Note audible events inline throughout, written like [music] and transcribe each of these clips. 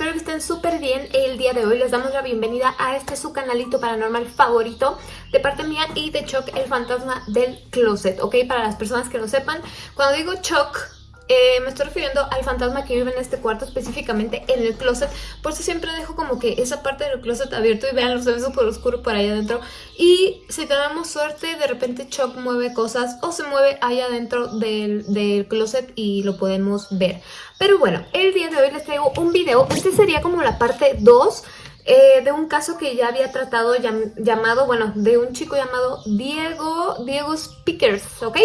espero que estén súper bien el día de hoy. Les damos la bienvenida a este su canalito paranormal favorito de parte mía y de Chuck, el fantasma del closet, ¿ok? Para las personas que no sepan, cuando digo Chuck eh, me estoy refiriendo al fantasma que vive en este cuarto, específicamente en el closet. Por eso siempre dejo como que esa parte del closet abierto y vean, se ve súper oscuro por ahí adentro. Y si tenemos suerte, de repente Chuck mueve cosas o se mueve ahí adentro del, del closet y lo podemos ver. Pero bueno, el día de hoy les traigo un video. Este sería como la parte 2. Eh, de un caso que ya había tratado llamado, bueno, de un chico llamado Diego, Diego Speakers, ¿ok?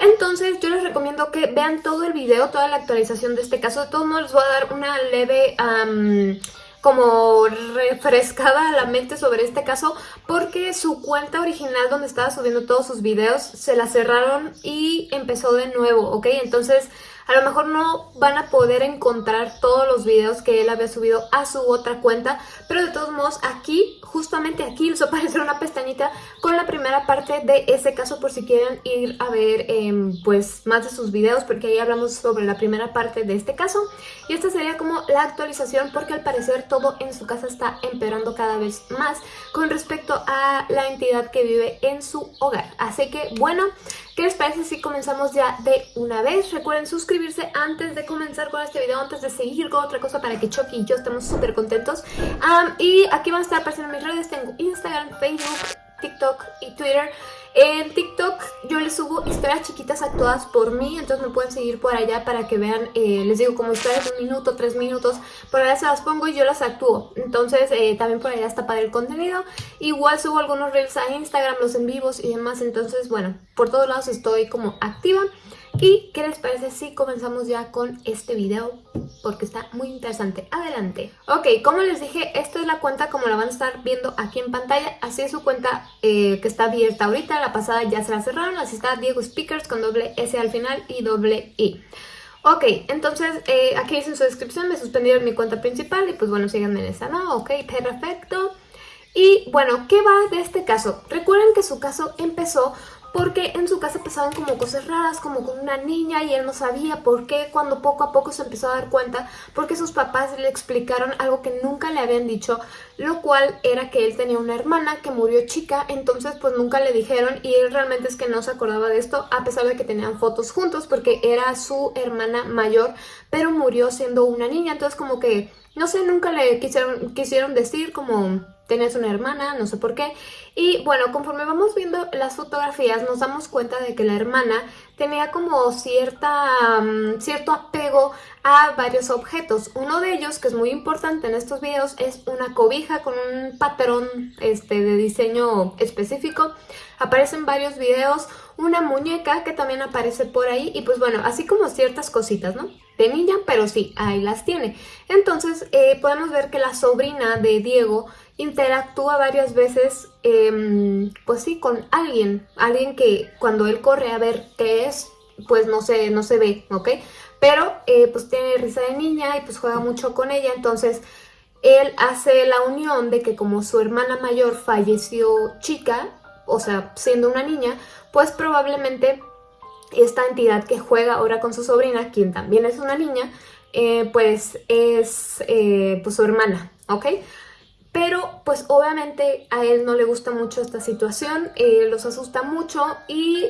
Entonces yo les recomiendo que vean todo el video, toda la actualización de este caso. De todos modos les voy a dar una leve... como refrescada la mente sobre este caso porque su cuenta original donde estaba subiendo todos sus videos se la cerraron y empezó de nuevo, ¿ok? Entonces a lo mejor no van a poder encontrar todos los videos que él había subido a su otra cuenta, pero de todos modos aquí, justamente aquí les [laughs] va a aparecer una pestañita con la primera parte de ese caso por si quieren ir a ver em, pues más de sus videos porque ahí hablamos sobre la primera parte de este caso y esta sería como la actualización porque al parecer todo en su casa está empeorando cada vez más con respecto a la entidad que vive en su hogar. Así que bueno, ¿Qué les parece si comenzamos ya de una vez? Recuerden suscribirse antes de comenzar con este video, antes de seguir con otra cosa para que Chucky y yo estemos súper contentos. y aquí van a estar apareciendo mis redes, tengo Instagram, Facebook, TikTok y Twitter. En TikTok yo les subo historias chiquitas actuadas por mí, entonces me pueden seguir por allá para que vean, eh, les digo, como historias de un minuto, tres minutos, por allá se las pongo y yo las actúo. Entonces eh, también por allá está para el contenido. Igual subo algunos reels a Instagram, los en vivos y demás, entonces bueno, por todos lados estoy como activa. ¿Y qué les parece si comenzamos ya con este video? Porque está muy interesante. Adelante. Ok, como les dije, esta es la cuenta como la van a estar viendo aquí en pantalla. Así es su cuenta eh, que está abierta ahorita. La pasada ya se la cerraron. Así está Diego Speakers con doble S al final y doble I. Ok, entonces eh, aquí dice en su descripción, me suspendieron mi cuenta principal y pues bueno, síganme en esa, ¿no? Ok, perfecto. Y bueno, ¿qué va de este caso? Recuerden que su caso empezó porque en su casa pasaban como cosas raras, como con una niña y él no sabía por qué, cuando poco a poco se empezó a dar cuenta, porque sus papás le explicaron algo que nunca le habían dicho, lo cual era que él tenía una hermana que murió chica, entonces pues nunca le dijeron y él realmente es que no se acordaba de esto, a pesar de que tenían fotos juntos, porque era su hermana mayor, pero murió siendo una niña, entonces como que, no sé, nunca le quisieron, decir como Tenías una hermana, no sé por qué. Y bueno, conforme vamos viendo las fotografías nos damos cuenta de que la hermana tenía como cierta, mm, cierto apego a varios objetos. Uno de ellos, que es muy importante en estos videos, es una cobija con un patrón este, de diseño específico. Aparece en varios videos una muñeca que también aparece por ahí y pues bueno, así como ciertas cositas, ¿no? De niña, pero sí, ahí las tiene. Entonces eh, podemos ver que la sobrina de Diego interactúa varias veces, em, pues sí, con alguien. Alguien que cuando él corre a ver qué es, pues no se, no se ve, ¿ok? Pero eh, pues tiene risa de niña y pues juega mucho con ella, entonces él hace la unión de que como su hermana mayor falleció chica, o sea, siendo una niña, pues probablemente esta entidad que juega ahora con su sobrina, quien también es una niña, eh, pues es eh, pues su hermana, ¿ok? Pero pues obviamente a él no le gusta mucho esta situación, eh, los asusta mucho y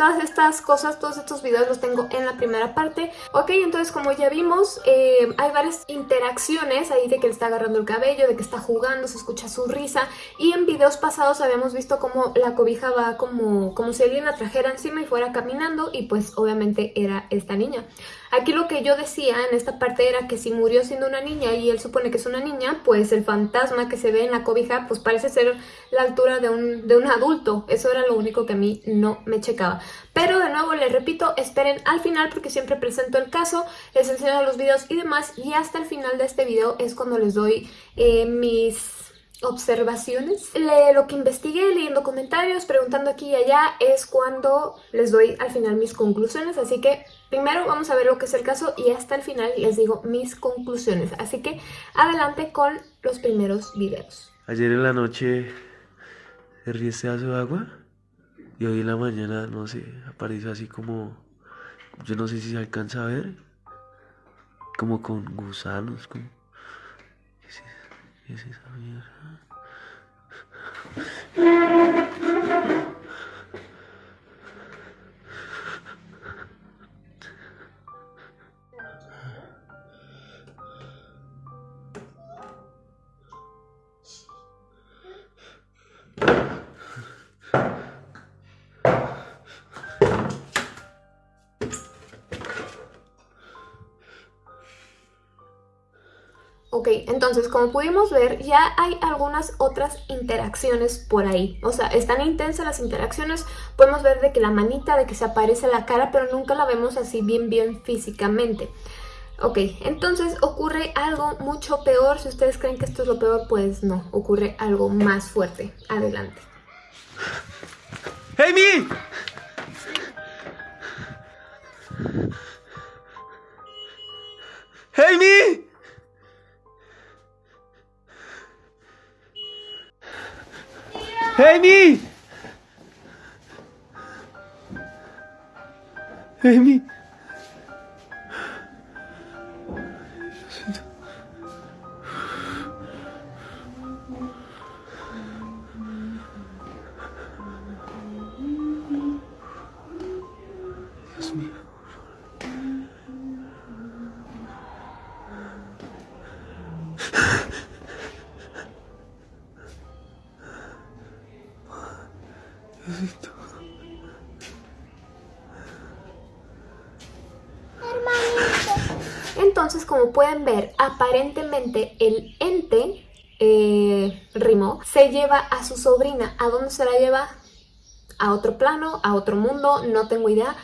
todas estas cosas, todos estos videos los tengo en la primera parte. Ok, entonces como ya vimos, eh, hay varias interacciones ahí de que le está agarrando el cabello, de que está jugando, se escucha su risa y en videos pasados habíamos visto como la cobija va como, como si alguien la trajera encima y fuera caminando y pues obviamente era esta niña. Aquí lo que yo decía en esta parte era que si murió siendo una niña y él supone que es una niña, pues el fantasma que se ve en la cobija pues parece ser la altura de un, de un adulto. Eso era lo único que a mí no me checaba. Pero de nuevo les repito, esperen al final porque siempre presento el caso, les enseño los videos y demás y hasta el final de este video es cuando les doy eh, mis observaciones. lo que investigué, leyendo comentarios, preguntando aquí y allá, es cuando les doy al final mis conclusiones. Así que primero vamos a ver lo que es el caso y hasta el final les digo mis conclusiones. Así que adelante con los primeros videos. Ayer en la noche herví este vaso de agua y hoy en la mañana, no sé, apareció así como, yo no sé si se alcanza a ver, como con gusanos, como... ¿Qué es, qué es esa mierda? Ok, entonces como pudimos ver ya hay algunas otras interacciones por ahí. O sea, están intensas las interacciones. Podemos ver de que la manita, de que se aparece la cara, pero nunca la vemos así bien bien físicamente. Ok, entonces ocurre algo mucho peor. Si ustedes creen que esto es lo peor, pues no. Ocurre algo más fuerte. Adelante. ¡Amy! ¡Amy! ¡Amy! ¡Amy! Pueden ver, aparentemente el ente, eh, Rimo, se lleva a su sobrina. ¿A dónde se la lleva? A otro plano, a otro mundo, no tengo idea.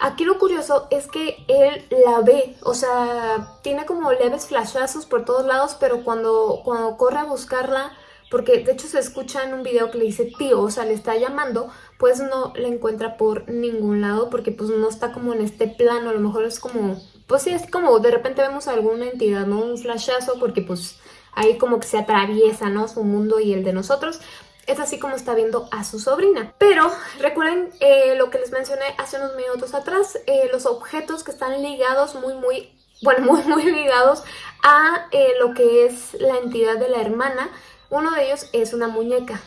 Aquí lo curioso es que él la ve, o sea, tiene como leves flashazos por todos lados, pero cuando, cuando corre a buscarla, porque de hecho se escucha en un video que le dice tío, o sea, le está llamando, pues no la encuentra por ningún lado, porque pues no está como en este plano, a lo mejor es como, pues sí, es como de repente vemos alguna entidad, ¿no? Un flashazo, porque pues ahí como que se atraviesa, ¿no? Su mundo y el de nosotros, es así como está viendo a su sobrina. Pero recuerden eh, lo que les mencioné hace unos minutos atrás, eh, los objetos que están ligados muy, muy, bueno, [laughs] muy, muy ligados a eh, lo que es la entidad de la hermana. Uno de ellos es una muñeca.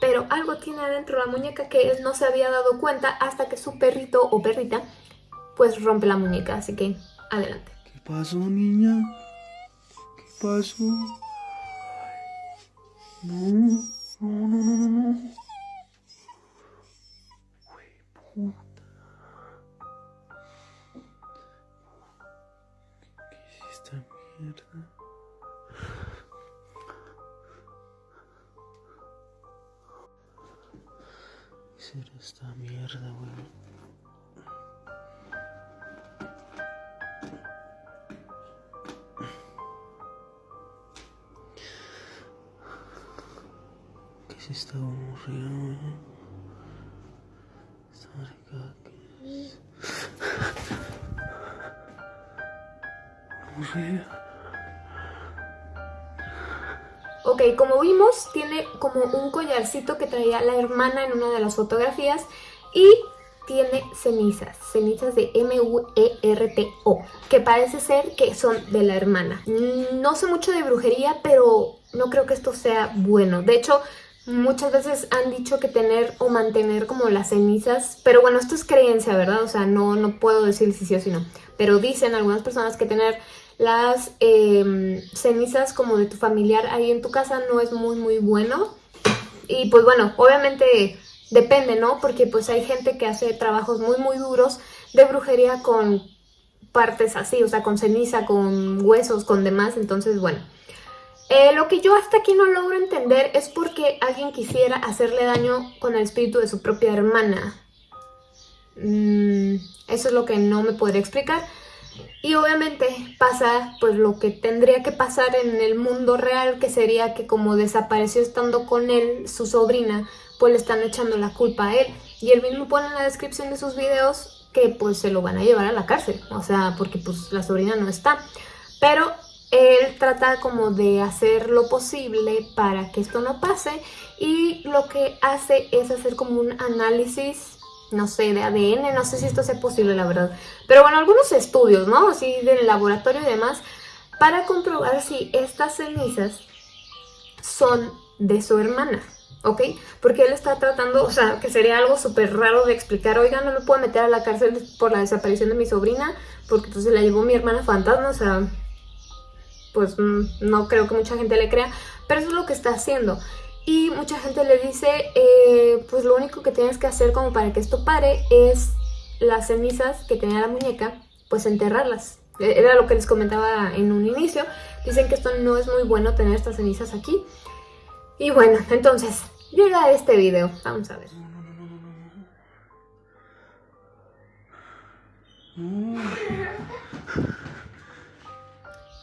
Pero algo tiene adentro la muñeca que él no se había dado cuenta hasta que su perrito o perrita pues rompe la muñeca. Así que adelante. ¿Qué pasó, niña? ¿Qué pasó? No, no, no, no, no, puta. ¿Qué es esta mierda? ¿Qué será esta mierda, güey? Ok, como vimos, tiene como un collarcito que traía la hermana en una de las fotografías y tiene cenizas, cenizas de M-U-E-R-T-O, que parece ser que son de la hermana. No sé mucho de brujería, pero no creo que esto sea bueno. De hecho, muchas veces han dicho que tener o mantener como las cenizas, pero bueno, esto es creencia, ¿verdad? O sea, no, no puedo decir si sí o si no. Pero dicen algunas personas que tener las eh, cenizas como de tu familiar ahí en tu casa no es muy muy bueno. Y pues bueno, obviamente depende, ¿no? Porque pues hay gente que hace trabajos muy muy duros de brujería con partes así, o sea, con ceniza, con huesos, con demás, entonces bueno. Eh, lo que yo hasta aquí no logro entender es porque alguien quisiera hacerle daño con el espíritu de su propia hermana. Mm, eso es lo que no me podría explicar. Y obviamente pasa pues lo que tendría que pasar en el mundo real, que sería que como desapareció estando con él, su sobrina, pues le están echando la culpa a él. Y él mismo pone en la descripción de sus videos que pues se lo van a llevar a la cárcel, o sea, porque pues la sobrina no está. Pero él trata como de hacer lo posible para que esto no pase y lo que hace es hacer como un análisis no sé, de ADN, no sé si esto sea posible, la verdad. Pero bueno, algunos estudios, ¿no? Así del laboratorio y demás, para comprobar si estas cenizas son de su hermana. ¿ok? Porque él está tratando, o sea, que sería algo súper raro de explicar, oigan, no me puedo meter a la cárcel por la desaparición de mi sobrina, porque entonces la llevó mi hermana fantasma, o sea, pues mm, no creo que mucha gente le crea, pero eso es lo que está haciendo. Y mucha gente le dice, eh, pues lo único que tienes que hacer como para que esto pare es las cenizas que tenía la muñeca, pues enterrarlas. E-, era lo que les comentaba en un inicio. Dicen que esto no es muy bueno tener estas cenizas aquí. Y bueno, entonces, llega este video. Vamos a ver.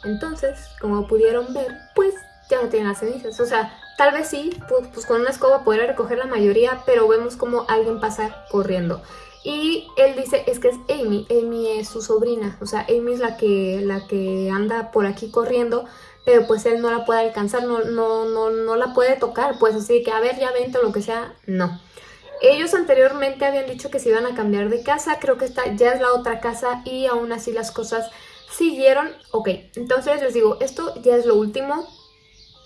Entonces, como pudieron ver, pues ya no tienen las cenizas. O sea, tal vez sí, pues, pues, con una escoba podría recoger la mayoría, pero vemos como alguien pasa corriendo. Y él dice, es que es Amy, Amy es su sobrina, o sea, Amy es la que, la que anda por aquí corriendo, pero pues él no la puede alcanzar, no, no, no, no la puede tocar, pues así que a ver, ya vente o lo que sea, no. Ellos anteriormente habían dicho que se iban a cambiar de casa, creo que esta ya es la otra casa y aún así las cosas siguieron. Ok, entonces les digo, esto ya es lo último,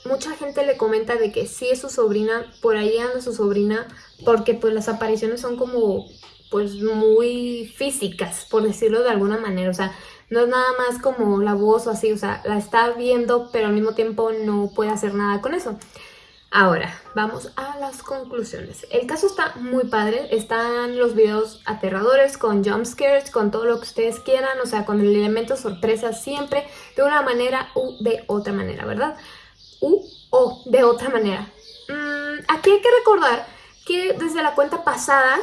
mucha gente le comenta de que sí es su sobrina, por ahí anda su sobrina, porque pues las apariciones son como pues muy físicas, por decirlo de alguna manera, o sea, no es nada más como la voz o así, o sea, la está viendo, pero al mismo tiempo no puede hacer nada con eso. Ahora, vamos a las conclusiones. El caso está muy padre, están los videos aterradores con jump scares, con todo lo que ustedes quieran, o sea, con el elemento sorpresa siempre, de una manera u de otra manera, ¿verdad? U o de otra manera. Mm, aquí hay que recordar que desde la cuenta pasada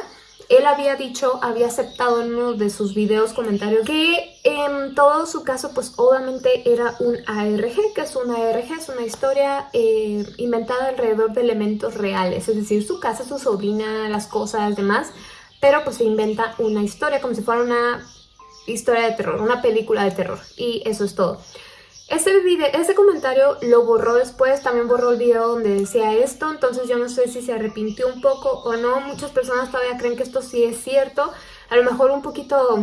él había dicho, había aceptado en uno de sus videos comentarios que en todo su caso pues obviamente era un ARG, que es un ARG, es una historia eh, inventada alrededor de elementos reales, es decir, su casa, su sobrina, las cosas, demás, pero pues se inventa una historia como si fuera una historia de terror, una película de terror y eso es todo. Ese, video, comentario lo borró después, también borró el video donde decía esto, entonces yo no sé si se arrepintió un poco o no. Muchas personas todavía creen que esto sí es cierto, a lo mejor un poquito,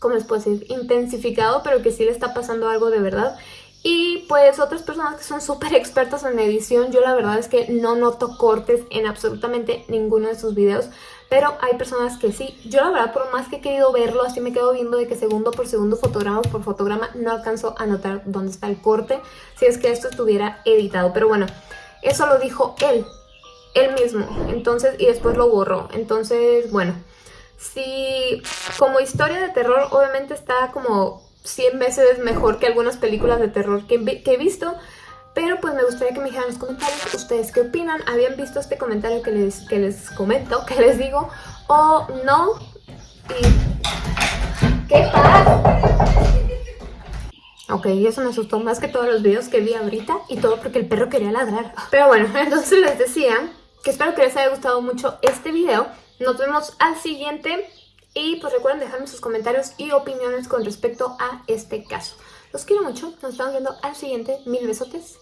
¿cómo les puedo decir? Intensificado, pero que sí le está pasando algo de verdad. Y pues otras personas que son súper expertas en edición, yo la verdad es que no noto cortes en absolutamente ninguno de sus videos, pero hay personas que sí. Yo la verdad, por más que he querido verlo, así me quedo viendo de que segundo por segundo, fotograma por fotograma, no alcanzo a notar dónde está el corte, si es que esto estuviera editado. Pero bueno, eso lo dijo él, él mismo, entonces, y después lo borró. Entonces, bueno, si como historia de terror, obviamente está como 100 veces mejor que algunas películas de terror que, he visto. Pero pues me gustaría que me dijeran en los comentarios ustedes qué opinan. ¿Habían visto este comentario que les, que les comento, [laughs] que les digo? ¿O no? Y... ¿Qué pasa? Ok, eso me asustó más que todos los videos que vi ahorita y todo porque el perro quería ladrar. [laughs] Pero bueno, [laughs] entonces les decía que espero que les haya gustado mucho este video. Nos vemos al siguiente y pues recuerden dejarme sus comentarios y opiniones con respecto a este caso. Los quiero mucho, nos estamos viendo al siguiente. Mil besotes